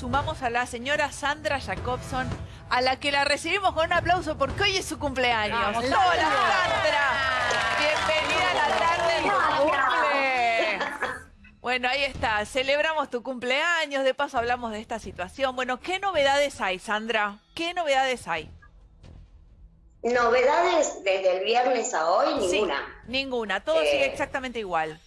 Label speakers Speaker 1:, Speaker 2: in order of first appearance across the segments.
Speaker 1: sumamos a la señora Sandra Jacobson, a la que la recibimos con un aplauso porque hoy es su cumpleaños. ¡Hola, Sandra! Bienvenida a la tarde de tu cumple. Bueno, ahí está. Celebramos tu cumpleaños. De paso hablamos de esta situación. Bueno, ¿qué novedades hay, Sandra? ¿Qué novedades hay?
Speaker 2: Novedades desde el viernes a hoy,
Speaker 1: Sí,
Speaker 2: ninguna.
Speaker 1: ninguna. Todo
Speaker 2: Eh,
Speaker 1: sigue exactamente igual.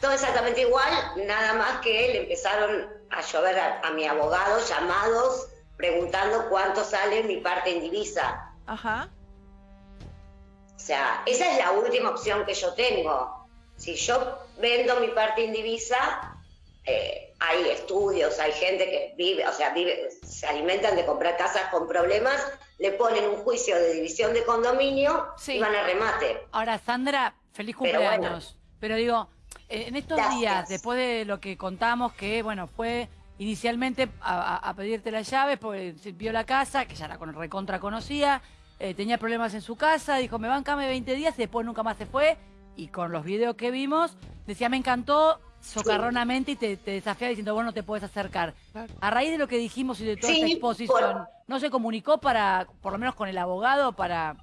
Speaker 2: Todo exactamente igual, nada más que le empezaron a llover a, a mi abogado llamados preguntando cuánto sale mi parte en divisa.
Speaker 1: Ajá.
Speaker 2: O sea, esa es la última opción que yo tengo. Si yo vendo mi parte en divisa, eh, hay estudios, hay gente que vive, o sea, vive, se alimentan de comprar casas con problemas, le ponen un juicio de división de condominio
Speaker 1: Sí.
Speaker 2: y van a remate.
Speaker 3: Ahora, Sandra, feliz
Speaker 2: Pero
Speaker 3: cumpleaños. Pero, digo, eh, en estos
Speaker 2: Gracias.
Speaker 3: días, después de lo que contamos, que, bueno, fue inicialmente a, pedirte las llaves, porque vio la casa, que ya la con- recontra conocía, eh, tenía problemas en su casa, dijo, me bancame 20 días y después nunca más se fue. Y con los videos que vimos, decía, me encantó, socarronamente, y te, te desafiaba diciendo, vos no te puedes acercar. A raíz de lo que dijimos y de toda
Speaker 2: Sí,
Speaker 3: esta exposición,
Speaker 2: por-
Speaker 3: ¿no se comunicó para, por lo menos con el abogado, para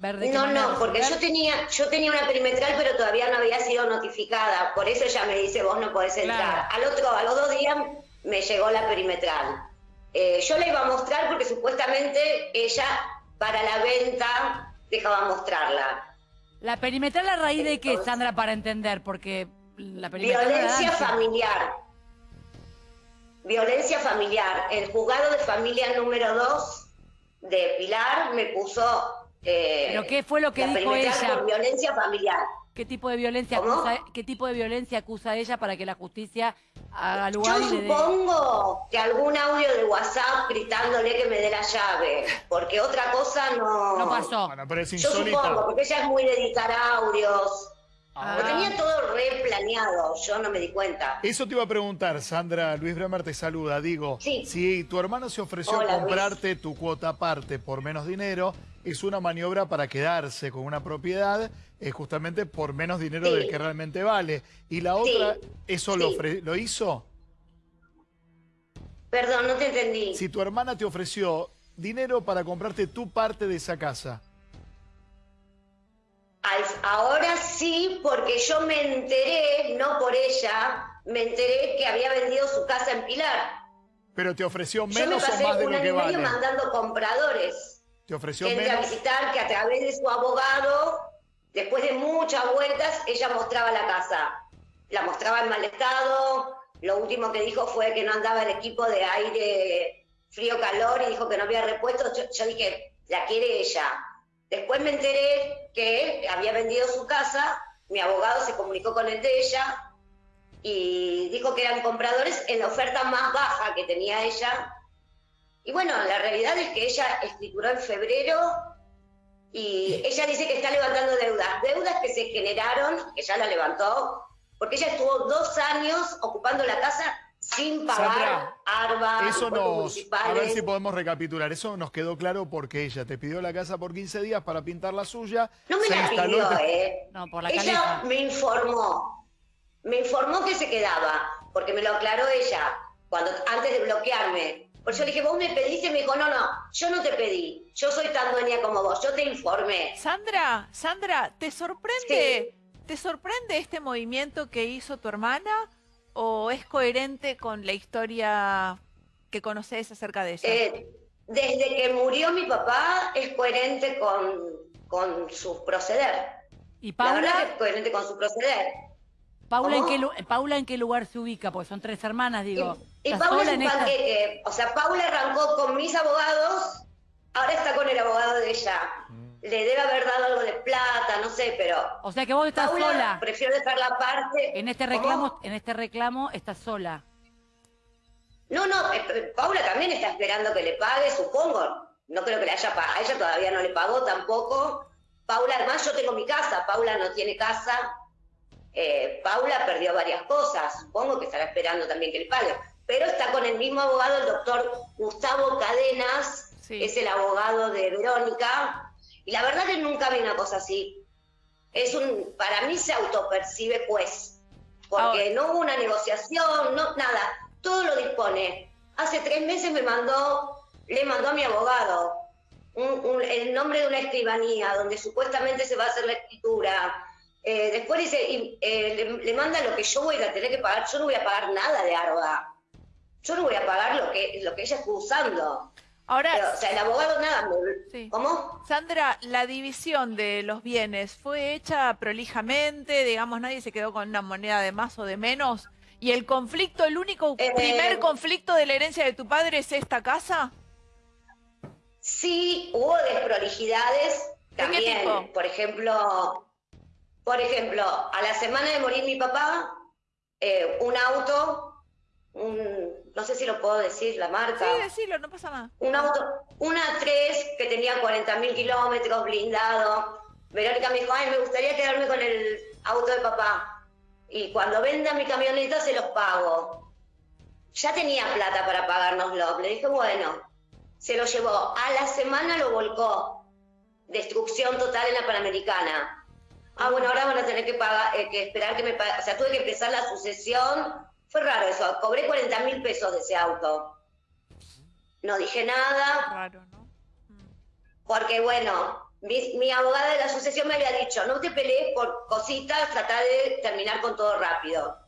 Speaker 2: No, no, porque yo tenía, yo tenía una perimetral, pero todavía no había sido notificada. Por eso ella me dice, vos no podés entrar.
Speaker 3: Claro.
Speaker 2: Al otro, a los dos días me llegó la perimetral. Eh, yo la iba a mostrar porque supuestamente ella para la venta dejaba mostrarla.
Speaker 3: La perimetral a raíz de qué, Sandra, para entender, porque la perimetral
Speaker 2: Violencia familiar. Violencia familiar. El juzgado de familia número 2 de Pilar me puso... eh,
Speaker 3: ¿Pero qué fue lo que
Speaker 2: la
Speaker 3: dijo ella?
Speaker 2: por violencia familiar.
Speaker 3: ¿Qué tipo de violencia
Speaker 2: ¿Cómo?
Speaker 3: acusa, qué tipo de violencia acusa ella para que la justicia haga lugar
Speaker 2: Yo
Speaker 3: y le dé?
Speaker 2: supongo que algún audio de WhatsApp gritándole que me dé la llave, porque otra cosa no...
Speaker 3: No pasó.
Speaker 4: Bueno, pero es
Speaker 2: Yo supongo, porque ella es muy de editar audios.
Speaker 3: Ah.
Speaker 2: Lo tenía todo re planeado, yo no me di cuenta.
Speaker 4: Eso te iba a preguntar, Sandra. Luis Bremer te saluda. Digo,
Speaker 2: Sí.
Speaker 4: si tu hermano se ofreció
Speaker 2: Hola,
Speaker 4: a
Speaker 2: Luis.
Speaker 4: comprarte tu cuota aparte por menos dinero, es una maniobra para quedarse con una propiedad eh, justamente por menos dinero
Speaker 2: Sí.
Speaker 4: del que realmente vale. Y la
Speaker 2: Sí.
Speaker 4: otra, ¿eso lo,
Speaker 2: Sí.
Speaker 4: ofre- lo hizo?
Speaker 2: Perdón, no te entendí.
Speaker 4: Si tu hermana te ofreció dinero para comprarte tu parte de esa casa,
Speaker 2: Ahora sí, porque yo me enteré, no por ella, me enteré que había vendido su casa en Pilar.
Speaker 4: pero te ofreció
Speaker 2: Yo me
Speaker 4: menos o más de
Speaker 2: un
Speaker 4: lo que vale.
Speaker 2: mandando compradores.
Speaker 4: Te ofreció
Speaker 2: gente a
Speaker 4: menos.
Speaker 2: visitar que a través de su abogado, después de muchas vueltas, ella mostraba la casa. La mostraba en mal estado. Lo último que dijo fue que no andaba el equipo de aire frío-calor y dijo que no había repuesto. Yo, yo dije, la quiere ella. Después me enteré que había vendido su casa, mi abogado se comunicó con el de ella y dijo que eran compradores en la oferta más baja que tenía ella y bueno, la realidad es que ella escrituró en febrero y ella dice que está levantando deudas. Deudas que se generaron, que ya la levantó, porque ella estuvo dos años ocupando la casa sin pagar
Speaker 4: Sandra,
Speaker 2: ARBA,
Speaker 4: Eso nos, a ver si podemos recapitular. Eso nos quedó claro porque ella te pidió la casa por 15 días para pintar la suya.
Speaker 2: No me
Speaker 4: se
Speaker 2: la
Speaker 4: instaló
Speaker 2: pidió,
Speaker 4: te-
Speaker 2: ¿eh?
Speaker 3: No, por la
Speaker 2: ella me informó. Me informó que se quedaba, porque me lo aclaró ella cuando antes de bloquearme. Por eso le dije, vos me pediste, y me dijo, no, no, yo no te pedí. Yo soy tan dueña como vos, yo te informé.
Speaker 1: Sandra, Sandra, ¿te sorprende, ¿te sorprende este movimiento que hizo tu hermana o es coherente con la historia que conoces acerca de ella?
Speaker 2: Eh, desde que murió mi papá es coherente con, con su proceder.
Speaker 3: ¿Y
Speaker 2: La verdad que
Speaker 3: Paula?
Speaker 2: es coherente con su proceder.
Speaker 3: Paula en, qué, lu- Paula en qué lugar se ubica? Porque son tres hermanas, digo.
Speaker 2: Y, y
Speaker 3: ¿Estás
Speaker 2: Paula es un
Speaker 3: esta?
Speaker 2: O sea, Paula arrancó con mis abogados, ahora está con el abogado de ella. Le debe haber dado algo de plata, no sé, pero
Speaker 3: O sea que vos estás
Speaker 2: Paula
Speaker 3: sola.
Speaker 2: prefiero dejar la parte.
Speaker 3: En este
Speaker 2: ¿Cómo?
Speaker 3: reclamo, en este reclamo estás sola.
Speaker 2: No, no, eh, Paula también está esperando que le pague, supongo. No creo que le haya pagado. A ella todavía no le pagó tampoco. Paula, además yo tengo mi casa, Paula no tiene casa. Eh, Paula perdió varias cosas, supongo que estará esperando también que le pague. Pero está con el mismo abogado, el doctor Gustavo Cadenas,
Speaker 1: Sí.
Speaker 2: es el abogado de Verónica. Y la verdad que nunca vi una cosa así. Es un, para mí se autopercibe juez. Porque
Speaker 1: Ahora-
Speaker 2: no hubo una negociación, no, nada. todo lo dispone. Hace tres meses me mandó, le mandó a mi abogado un- un- el nombre de una escribanía donde supuestamente se va a hacer la escritura. Eh, después dice, y, eh, le, le manda lo que yo voy a tener que pagar. Yo no voy a pagar nada de Arba. Yo no voy a pagar lo que, lo que ella está usando.
Speaker 1: Ahora,
Speaker 2: Pero, o sea, el abogado nada. me-
Speaker 1: Sí.
Speaker 2: ¿Cómo?
Speaker 1: Sandra, la división de los bienes fue hecha prolijamente, digamos, nadie se quedó con una moneda de más o de menos. ¿Y el conflicto, el único
Speaker 2: Eh,
Speaker 1: primer conflicto de la herencia de tu padre es esta casa?
Speaker 2: Sí, hubo desprolijidades
Speaker 1: ¿De qué
Speaker 2: también.
Speaker 1: tipo?
Speaker 2: Por ejemplo, por ejemplo, a la semana de morir mi papá, eh, un auto, un, no sé si lo puedo decir, la marca.
Speaker 1: Sí, decilo, no pasa nada.
Speaker 2: Un auto, una 3 que tenía 40 mil kilómetros, blindado. Verónica me dijo, ay, me gustaría quedarme con el auto de papá. Y cuando venda mi camioneta se los pago. Ya tenía plata para pagárnoslo. Le dije, bueno, se lo llevó. A la semana lo volcó. Destrucción total en la Panamericana. Ah, bueno, ahora van a tener que pagar, eh, que esperar que me paguen. O sea, tuve que empezar la sucesión. Fue raro eso. Cobré 40 mil pesos de ese auto. No dije nada.
Speaker 1: Raro, ¿no?
Speaker 2: Porque bueno, mi, mi abogada de la sucesión me había dicho, no te pelees por cositas, trata de terminar con todo rápido.